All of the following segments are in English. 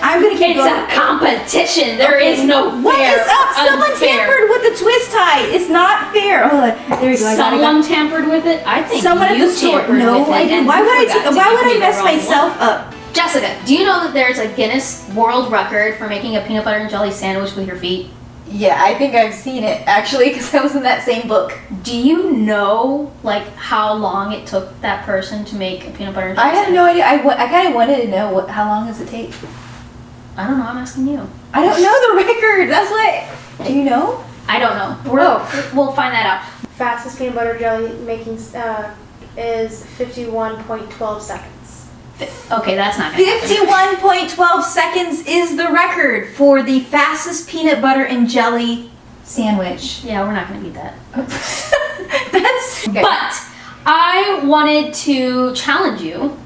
I'm gonna keep It's going. a competition. There is no What fair. is up? Someone unfair. tampered with the twist tie. It's not fair. Oh, there we go. I got it. Someone tampered with it. I think Someone at you the store. tampered No, with it I didn't. Why would I? forgot ta- to why would I mess myself one. up? Jessica, do you know that there's a Guinness World Record for making a peanut butter and jelly sandwich with your feet? Yeah, I think I've seen it actually because I was in that same book. Do you know like how long it took that person to make a peanut butter and jelly I have sandwich? no idea. I, I kind of wanted to know what. How long does it take? I don't know. I'm asking you. I don't know the record. That's what. Do you know? I don't know. We're, Oh. We'll find that out. Fastest peanut butter jelly making uh, is 51.12 seconds. Okay, that's not gonna. Fifty-one point twelve seconds is the record for the fastest peanut butter and jelly sandwich. Yeah, we're not gonna beat that. That's. Okay. But I wanted to challenge you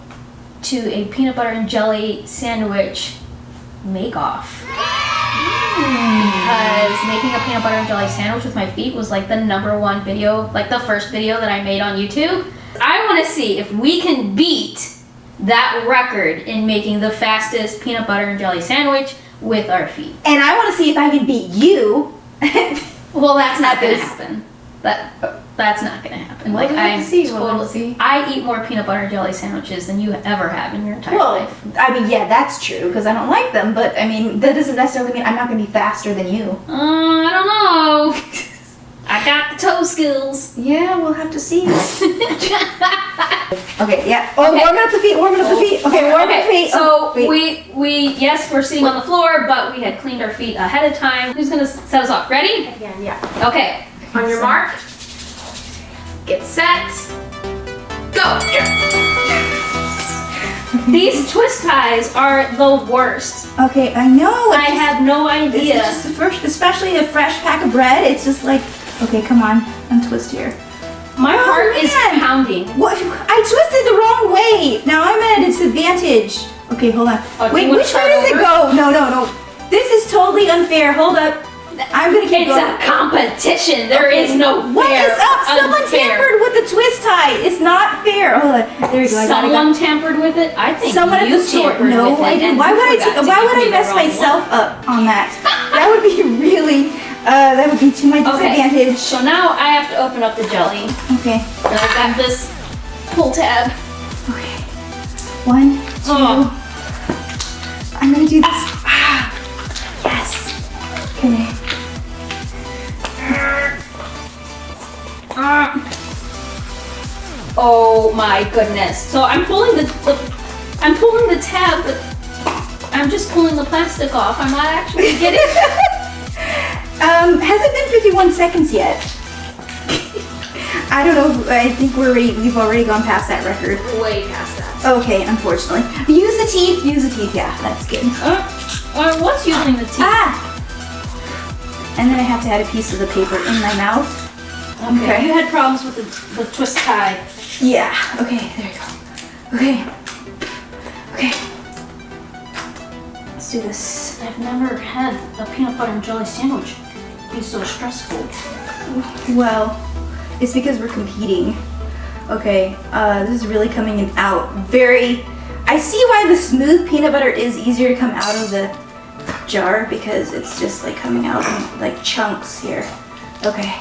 to a peanut butter and jelly sandwich make off. Because making a peanut butter and jelly sandwich with my feet was like the number one video, like the first video that I made on YouTube. I want to see if we can beat that record in making the fastest peanut butter and jelly sandwich with our feet. and I want to see if I can beat you. Well, that's not At gonna happen. That that's not gonna happen. We'll like I to see, we'll totally, see. I eat more peanut butter and jelly sandwiches than you ever have in your entire well, life. I mean, yeah, that's true because I don't like them. But I mean, that doesn't necessarily mean I'm not going to be faster than you. Uh, I don't know. I got the toe skills. Yeah, we'll have to see. okay. Yeah. Oh, Okay. warming up the feet. Warming up the feet. Okay, warming up the feet. so Oh, we we yes we're sitting on the floor, but we had cleaned our feet ahead of time. Who's gonna set us off? Ready? Again, yeah. Okay. On your mark. Get set. Go. These twist ties are the worst. Okay, I know. I have no It's idea. just the first, especially a fresh pack of bread. It's just like, okay, come on, untwist here. My Oh, heart is pounding. What? I twisted the wrong way. Now I'm at a disadvantage. Okay, hold on. Oh, Wait, which way does it go? No, no, no. This is totally unfair. Hold up. I'm gonna keep It's going. a competition. There is no What fair. is up? Someone unfair. tampered with the twist tie. It's not fair. Hold on. There you go. I got. Someone tampered with it. I think Someone at the store. tampered No, with it. I didn't. and Why would I? forgot why would I mess myself one. up on that? that would be really. Uh, that would be to my disadvantage. Okay. So now I have to open up the jelly. Okay. And I've got this pull tab. Okay. One, two. Oh. I'm gonna do this. Oh my goodness. So I'm pulling the, the I'm pulling the tab, but I'm just pulling the plastic off. I'm not actually getting Um, has it been 51 seconds yet? I don't know. I think we're already, we've already gone past that record. way past that. Okay, unfortunately. Use the teeth. Use the teeth. Yeah, that's good. Uh, I was using the teeth. Ah! And then I have to add a piece of the paper in my mouth. Okay. You had problems with the, the twist tie. Yeah. Okay, there you go. Okay. Okay. Let's do this. I've never had a peanut butter and jelly sandwich be so stressful. Well, it's because we're competing. Okay, uh, this is really coming in out very. I see why the smooth peanut butter is easier to come out of the jar because it's just like coming out in like chunks here. Okay.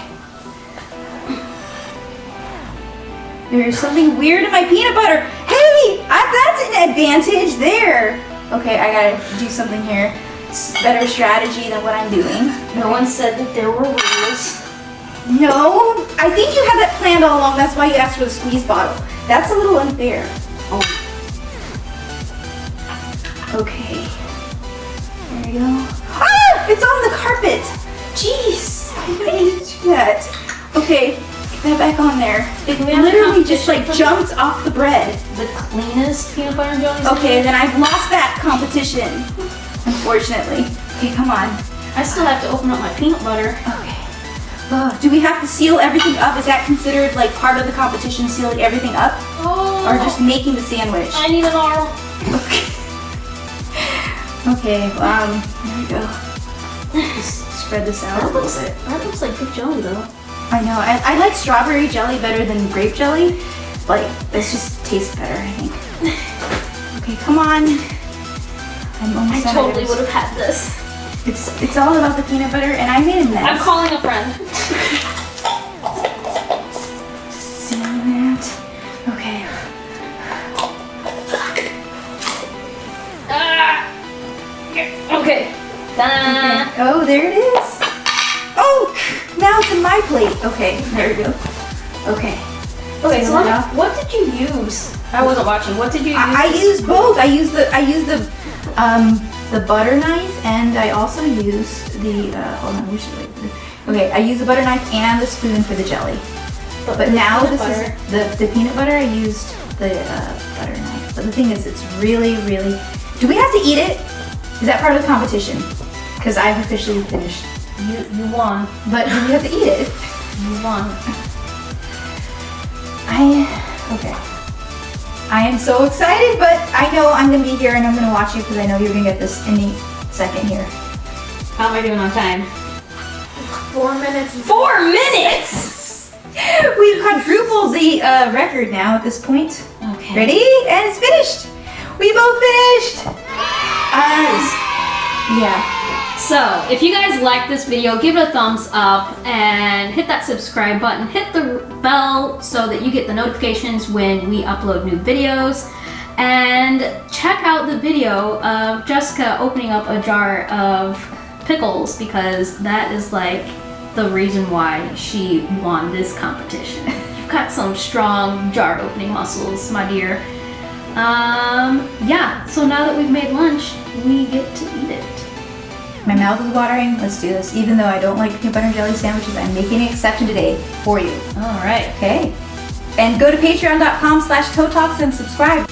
There's something weird in my peanut butter. Hey, I, that's an advantage there. Okay, I gotta do something here. It's better strategy than what I'm doing. No one said that there were rules. No, I think you had that planned all along. That's why you asked for the squeeze bottle. That's a little unfair. Oh. Okay. There you go. Ah! It's on the carpet. Jeez. I didn't do that. Okay, that back on there. It literally just like jumped off the bread. The cleanest peanut butter and jelly Okay, then I've lost that competition. Unfortunately. Okay, come on. I still have to open up my peanut butter. Okay. Uh, do we have to seal everything up? Is that considered like part of the competition, sealing everything up? Oh. Or just making the sandwich? I need an arm. Okay. Okay, um, there we go. Just spread this out a That little looks, bit. that looks like good jelly though. I know, I, I like strawberry jelly better than grape jelly. Like, this just tastes better, I think. Okay, come on. I'm I almost done. totally would have had this. It's it's all about the peanut butter, and I made a mess. I'm calling a friend. See that? Okay. Ah. Okay. Ta-da. Oh, there it is. Oh, now it's in my plate. Okay, there we go. Okay. Okay, so what, what did you use? I wasn't watching. What did you use? I, I used both. I used the I used the um the butter knife, and I also used the uh, hold on. We should wait. Okay, I used the butter knife and the spoon for the jelly. But, the now this butter. is the the peanut butter. I used the uh, butter knife. But the thing is, it's really really. Do we have to eat it? Is that part of the competition? Because I've officially finished. You you won. But do we have to eat it? You won. I okay. I am so excited, but I know I'm gonna be here and I'm gonna watch you because I know you're gonna get this any second here. How am I doing on time? Four minutes. Four minutes. We've quadrupled the uh, record now at this point. Okay. Ready? And it's finished. We both finished. Uh, yeah. So, if you guys like this video, give it a thumbs up and hit that subscribe button. Hit the bell so that you get the notifications when we upload new videos. And check out the video of Jessica opening up a jar of pickles because that is like the reason why she won this competition. You've got some strong jar opening muscles, my dear. Um, yeah, so now that we've made lunch, we get to eat it. My mouth is watering. Let's do this. Even though I don't like peanut butter and jelly sandwiches, I'm making an exception today for you. All right. Okay. And go to patreon.com slash toe talks and subscribe.